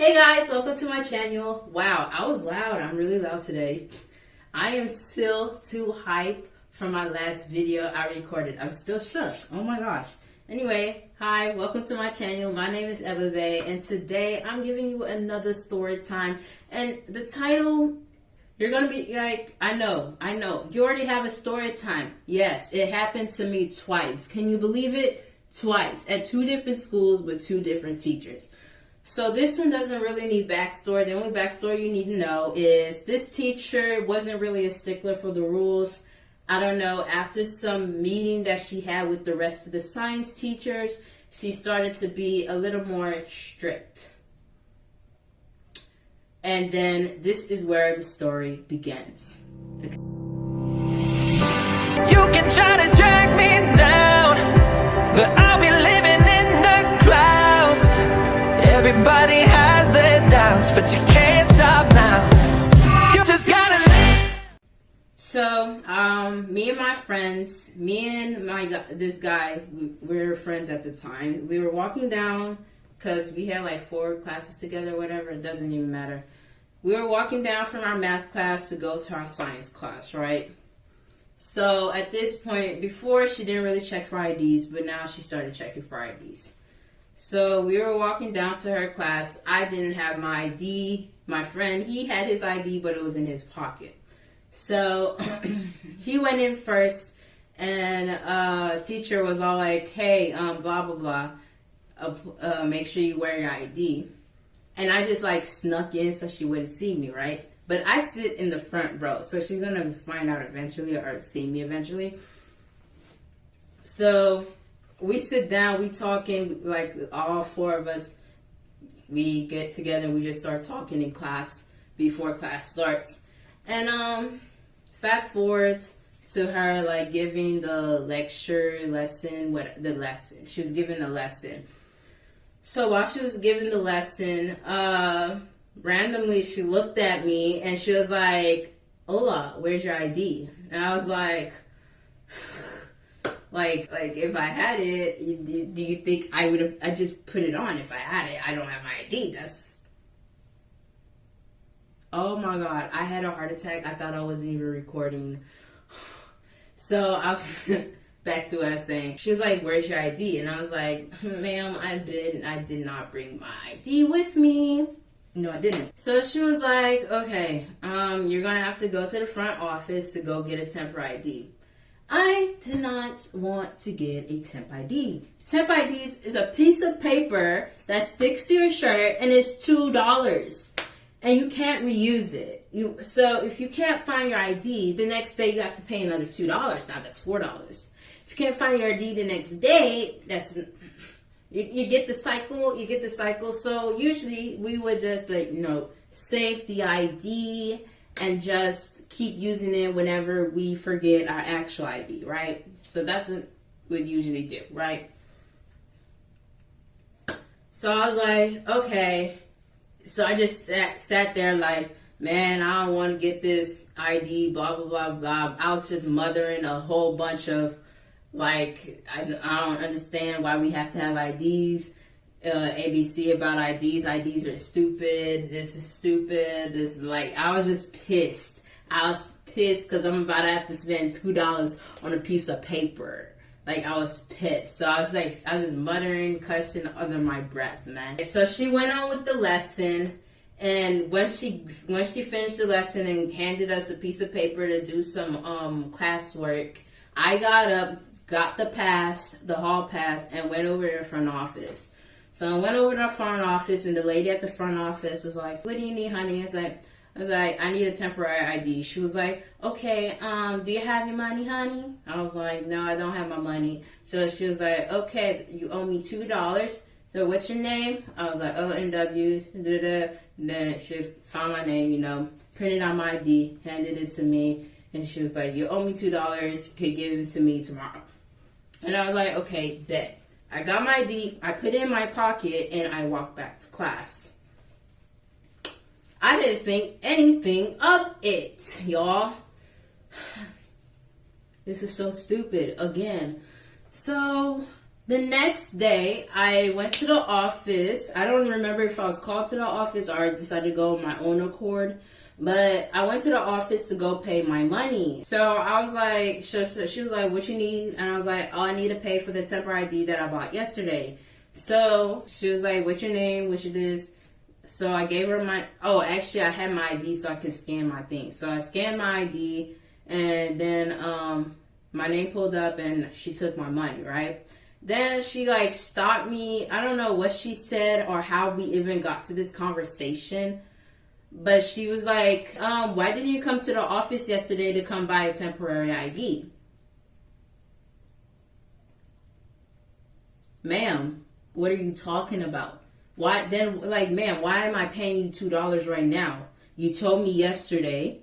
Hey guys, welcome to my channel. Wow, I was loud. I'm really loud today. I am still too hyped from my last video I recorded. I'm still shook. Oh my gosh. Anyway, hi, welcome to my channel. My name is Eba Bay, and today I'm giving you another story time. And the title, you're gonna be like, I know, I know. You already have a story time. Yes, it happened to me twice. Can you believe it? Twice at two different schools with two different teachers. So this one doesn't really need backstory. The only backstory you need to know is this teacher wasn't really a stickler for the rules. I don't know, after some meeting that she had with the rest of the science teachers, she started to be a little more strict. And then this is where the story begins. Okay. You can try to drag me down, but I'll be living. Everybody has their doubts, but you can't stop now. You just gotta. So, um, me and my friends, me and my this guy, we, we were friends at the time. We were walking down because we had like four classes together, whatever. It doesn't even matter. We were walking down from our math class to go to our science class, right? So at this point, before she didn't really check for IDs, but now she started checking for IDs. So we were walking down to her class. I didn't have my ID. My friend, he had his ID, but it was in his pocket. So he went in first, and uh, teacher was all like, "Hey, um, blah blah blah, uh, uh, make sure you wear your ID." And I just like snuck in so she wouldn't see me, right? But I sit in the front row, so she's gonna find out eventually or see me eventually. So we sit down, we talking, like all four of us, we get together and we just start talking in class before class starts. And um fast forward to her like giving the lecture lesson, what the lesson. She was giving the lesson. So while she was giving the lesson, uh randomly she looked at me and she was like, Ola, where's your ID? And I was like like, like if I had it, do you think I would have? I just put it on if I had it. I don't have my ID. That's. Oh my god! I had a heart attack. I thought I wasn't even recording. So I was back to what I was saying. She was like, "Where's your ID?" And I was like, "Ma'am, I did. I did not bring my ID with me." No, I didn't. So she was like, "Okay, um, you're gonna have to go to the front office to go get a temporary ID." I did not want to get a temp ID. Temp IDs is a piece of paper that sticks to your shirt and it's two dollars, and you can't reuse it. You so if you can't find your ID the next day, you have to pay another two dollars. Now that's four dollars. If you can't find your ID the next day, that's you, you get the cycle. You get the cycle. So usually we would just like you know save the ID and just keep using it whenever we forget our actual ID, right? So that's what we usually do, right? So I was like, okay. So I just sat, sat there like, man, I don't want to get this ID, blah, blah, blah, blah. I was just mothering a whole bunch of, like, I, I don't understand why we have to have IDs uh, ABC about IDs. IDs are stupid. This is stupid. This is like I was just pissed. I was pissed because I'm about to have to spend two dollars on a piece of paper. Like I was pissed. So I was like I was just muttering, cursing under my breath, man. So she went on with the lesson. And once she once she finished the lesson and handed us a piece of paper to do some um classwork, I got up, got the pass, the hall pass, and went over to the front office. So I went over to the front office, and the lady at the front office was like, "What do you need, honey?" I was like, "I was like, I need a temporary ID." She was like, "Okay, um, do you have your money, honey?" I was like, "No, I don't have my money." So she was like, "Okay, you owe me two dollars." So what's your name? I was like, "Oh, NW." Then she found my name, you know, printed out my ID, handed it to me, and she was like, "You owe me two dollars. You could give it to me tomorrow." And I was like, "Okay, bet." I got my ID, I put it in my pocket, and I walked back to class. I didn't think anything of it, y'all. This is so stupid. Again. So The next day, I went to the office. I don't remember if I was called to the office or I decided to go on my own accord. But I went to the office to go pay my money. So I was like, she, she was like, what you need? And I was like, oh, I need to pay for the temporary ID that I bought yesterday. So she was like, what's your name? What's your this? So I gave her my, oh, actually I had my ID so I could scan my thing. So I scanned my ID and then um, my name pulled up and she took my money, right? Then she like stopped me. I don't know what she said or how we even got to this conversation but she was like, um, why didn't you come to the office yesterday to come buy a temporary ID? Ma'am, what are you talking about? Why then like ma'am, why am I paying you two dollars right now? You told me yesterday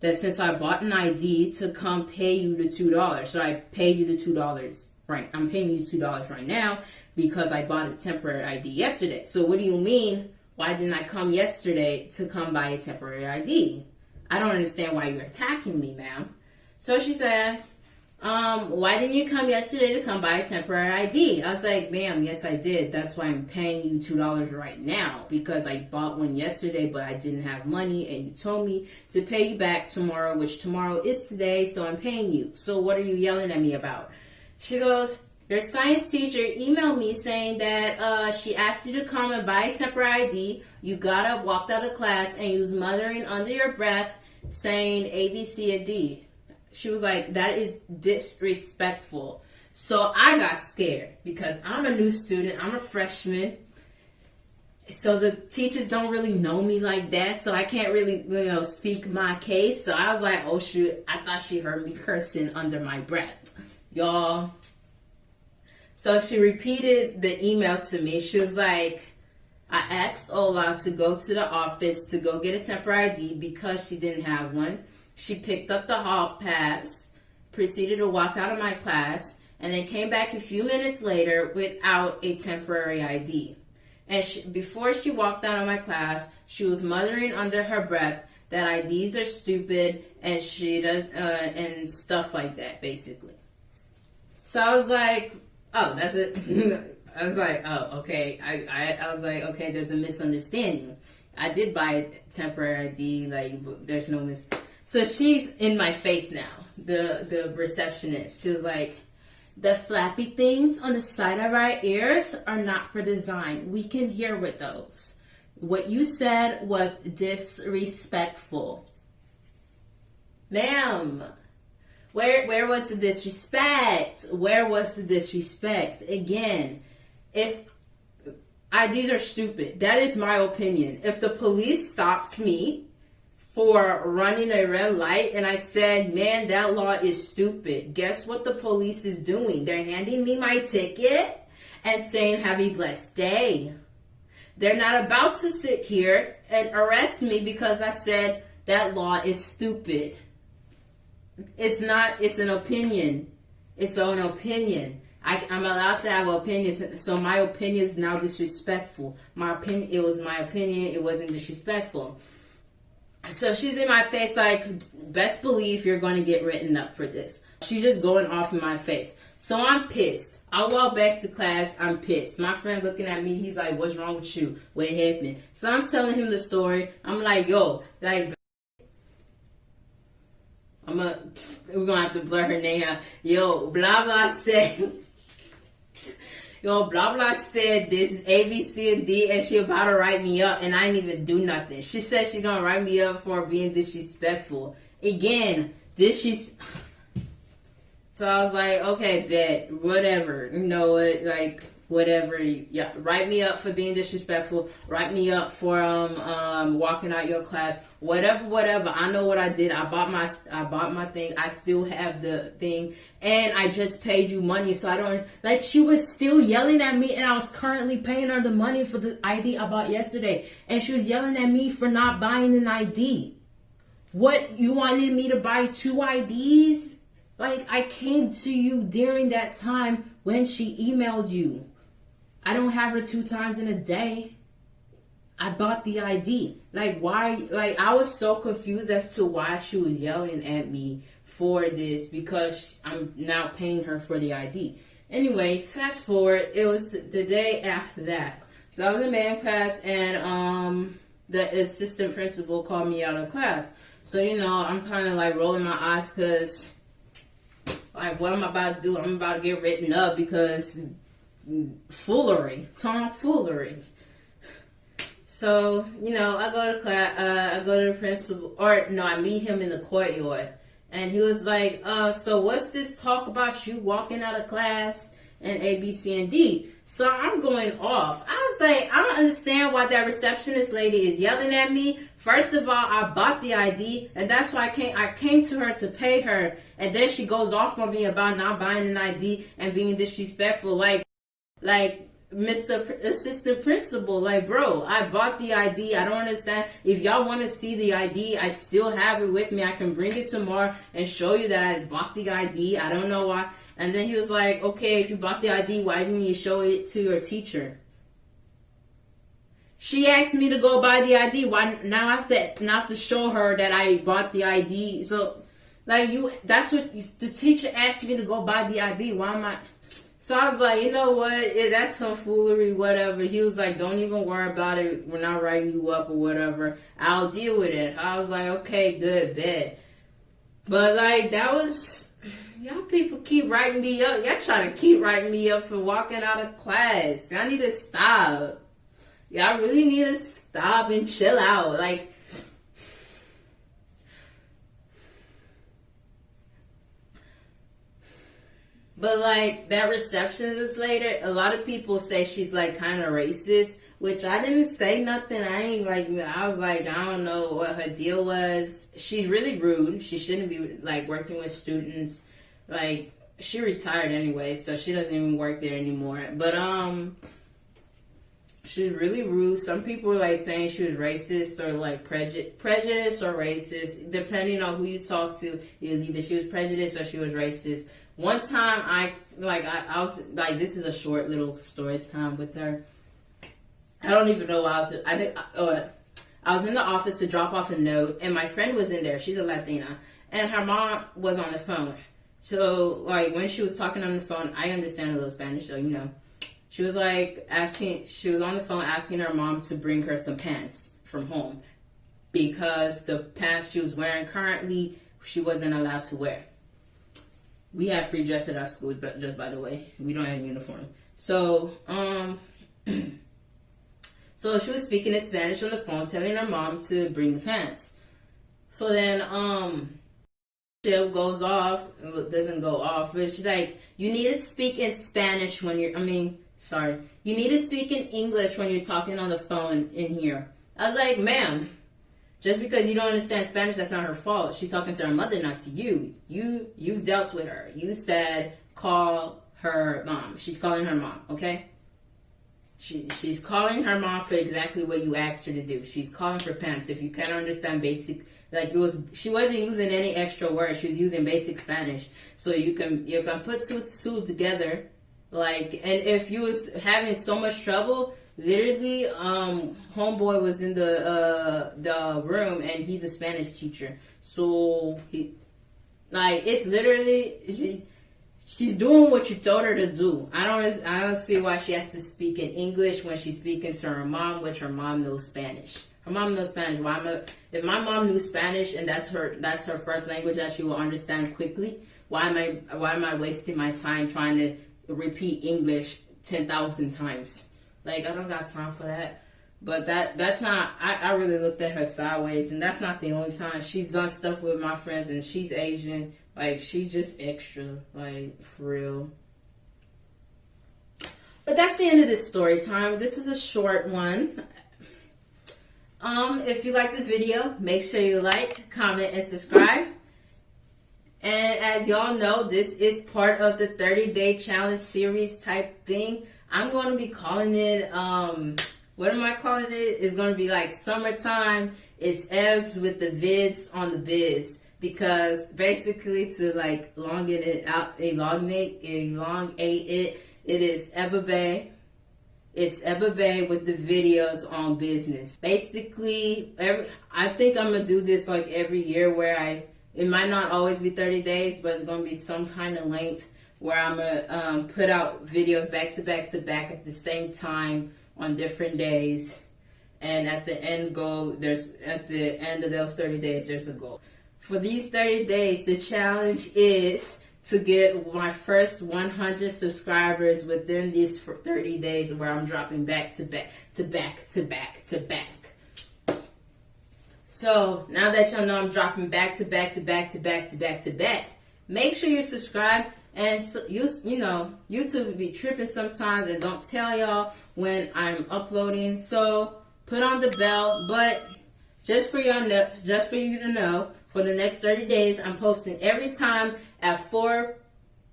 that since I bought an ID to come pay you the two dollars. So I paid you the two dollars. Right. I'm paying you two dollars right now because I bought a temporary ID yesterday. So what do you mean why didn't I come yesterday to come buy a temporary ID? I don't understand why you're attacking me, ma'am. So she said, um, why didn't you come yesterday to come buy a temporary ID? I was like, ma'am, yes, I did. That's why I'm paying you $2 right now because I bought one yesterday, but I didn't have money and you told me to pay you back tomorrow, which tomorrow is today, so I'm paying you. So what are you yelling at me about? She goes, your science teacher emailed me saying that uh, she asked you to come and buy a temporary ID. You got up, walked out of class, and you was muttering under your breath saying A, B, C, and D. She was like, that is disrespectful. So I got scared because I'm a new student. I'm a freshman. So the teachers don't really know me like that. So I can't really, you know, speak my case. So I was like, oh shoot, I thought she heard me cursing under my breath. Y'all, so she repeated the email to me. She was like, I asked Ola to go to the office to go get a temporary ID because she didn't have one. She picked up the hall pass, proceeded to walk out of my class, and then came back a few minutes later without a temporary ID. And she, before she walked out of my class, she was muttering under her breath that IDs are stupid and she does uh, and stuff like that, basically. So I was like, oh, that's it. I was like, oh, okay. I, I, I was like, okay, there's a misunderstanding. I did buy temporary ID, like, there's no mis. So she's in my face now, the, the receptionist. She was like, the flappy things on the side of our ears are not for design. We can hear with those. What you said was disrespectful. Ma'am, where where was the disrespect? Where was the disrespect? Again, if IDs are stupid, that is my opinion. If the police stops me for running a red light and I said, man, that law is stupid. Guess what the police is doing? They're handing me my ticket and saying, have a blessed day. They're not about to sit here and arrest me because I said that law is stupid. It's not, it's an opinion. It's an opinion. I, am allowed to have opinions, so my opinion is now disrespectful. My opinion, it was my opinion, it wasn't disrespectful. So she's in my face like, best believe you're going to get written up for this. She's just going off in my face. So I'm pissed. I walk back to class, I'm pissed. My friend looking at me, he's like, what's wrong with you? What happened? So I'm telling him the story. I'm like, yo, like, I'm gonna, we're gonna have to blur her name out. Yo, blah blah said, yo, blah blah said this A, B, C, and D, and she about to write me up, and I didn't even do nothing. She said she gonna write me up for being disrespectful. Again, this she's. So I was like, okay, bet, whatever. You know what, like whatever. Yeah, write me up for being disrespectful. Write me up for um um walking out your class. Whatever, whatever. I know what I did. I bought my I bought my thing. I still have the thing, and I just paid you money. So I don't like. She was still yelling at me, and I was currently paying her the money for the ID I bought yesterday, and she was yelling at me for not buying an ID. What you wanted me to buy two IDs? Like I came to you during that time when she emailed you. I don't have her two times in a day. I bought the ID. Like why like I was so confused as to why she was yelling at me for this because I'm now paying her for the ID. Anyway, fast forward, it was the day after that. So I was in math class and um the assistant principal called me out of class. So, you know, I'm kind of like rolling my eyes because, like, what am I about to do? I'm about to get written up because foolery, tomfoolery. So, you know, I go to class, uh, I go to the principal, or no, I meet him in the courtyard. And he was like, uh, so what's this talk about you walking out of class and A, B, C, and D? So I'm going off. I was like, I don't understand why that receptionist lady is yelling at me. First of all, I bought the ID, and that's why I came. I came to her to pay her, and then she goes off on me about not buying an ID and being disrespectful. Like, like Mr. Assistant Principal, like, bro, I bought the ID. I don't understand. If y'all want to see the ID, I still have it with me. I can bring it tomorrow and show you that I bought the ID. I don't know why. And then he was like, okay, if you bought the ID, why didn't you show it to your teacher? She asked me to go buy the ID. Why now I have to now have to show her that I bought the ID? So, like you, that's what the teacher asked me to go buy the ID. Why am I? So I was like, you know what? It, that's some foolery, whatever. He was like, don't even worry about it. We're not writing you up or whatever. I'll deal with it. I was like, okay, good, bet. But like that was Y'all people keep writing me up. Y'all try to keep writing me up for walking out of class. Y'all need to stop. Y'all really need to stop and chill out. Like, but like that receptionist later, a lot of people say she's like kind of racist, which I didn't say nothing. I ain't like, I was like, I don't know what her deal was. She's really rude. She shouldn't be like working with students like she retired anyway, so she doesn't even work there anymore. But um she's really rude. Some people were like saying she was racist or like preju- prejudiced or racist, depending on who you talk to. Is either she was prejudiced or she was racist. One time, I like I, I was like, this is a short little story time with her. I don't even know why I was. I did. Uh, I was in the office to drop off a note, and my friend was in there. She's a Latina, and her mom was on the phone. So like when she was talking on the phone, I understand a little Spanish, so you know. She was like asking, she was on the phone asking her mom to bring her some pants from home because the pants she was wearing currently she wasn't allowed to wear. We have free dress at our school, but just by the way, we don't have a uniform. So, um, so she was speaking in Spanish on the phone, telling her mom to bring the pants. So then, um, goes off, doesn't go off, but she's like, you need to speak in Spanish when you're, I mean, sorry, you need to speak in English when you're talking on the phone in here. I was like, ma'am, just because you don't understand Spanish, that's not her fault. She's talking to her mother, not to you. You, you've dealt with her. You said, call her mom. She's calling her mom, okay? She, she's calling her mom for exactly what you asked her to do. She's calling for pants. If you can't understand basic like it was, she wasn't using any extra words. She was using basic Spanish. So you can you can put two two together, like. And if you was having so much trouble, literally, um, homeboy was in the uh the room and he's a Spanish teacher. So he, like, it's literally she's she's doing what you told her to do. I don't I don't see why she has to speak in English when she's speaking to her mom, which her mom knows Spanish. Her mom knows Spanish. Why if my mom knew Spanish and that's her that's her first language that she will understand quickly, why am I why am I wasting my time trying to repeat English ten thousand times? Like I don't got time for that. But that that's not I, I really looked at her sideways and that's not the only time. She's done stuff with my friends and she's Asian. Like she's just extra, like for real. But that's the end of this story time. This was a short one. Um, if you like this video, make sure you like, comment, and subscribe. And as y'all know, this is part of the 30 day challenge series type thing. I'm going to be calling it, um, what am I calling it? It's going to be like summertime. It's Ebbs with the vids on the bids. Because basically to like elongate it out, elongate, elongate it, it is Eba Bay it's Eba Bay with the videos on business. Basically, every I think I'm gonna do this like every year where I it might not always be 30 days, but it's gonna be some kind of length where I'm gonna um, put out videos back to back to back at the same time on different days. And at the end goal, there's at the end of those 30 days, there's a goal. For these 30 days, the challenge is to get my first 100 subscribers within these 30 days where I'm dropping back to back to back to back to back. So now that y'all know I'm dropping back to back to back to back to back to back, make sure you subscribe. And so you you know YouTube will be tripping sometimes and don't tell y'all when I'm uploading. So put on the bell. But just for y'all know, just for you to know, for the next 30 days, I'm posting every time at 4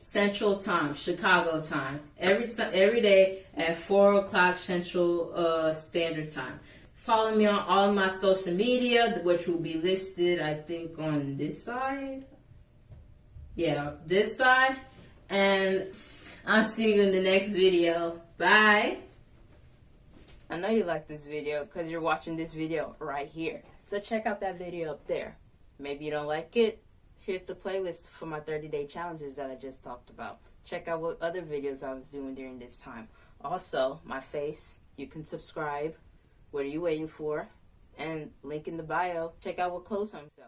Central Time, Chicago time. Every time, every day at 4 o'clock Central uh, Standard Time. Follow me on all my social media, which will be listed, I think, on this side. Yeah, this side. And I'll see you in the next video. Bye. I know you like this video because you're watching this video right here. So check out that video up there. Maybe you don't like it. Here's the playlist for my 30 day challenges that I just talked about. Check out what other videos I was doing during this time. Also, my face, you can subscribe. What are you waiting for? And link in the bio. Check out what clothes I'm selling.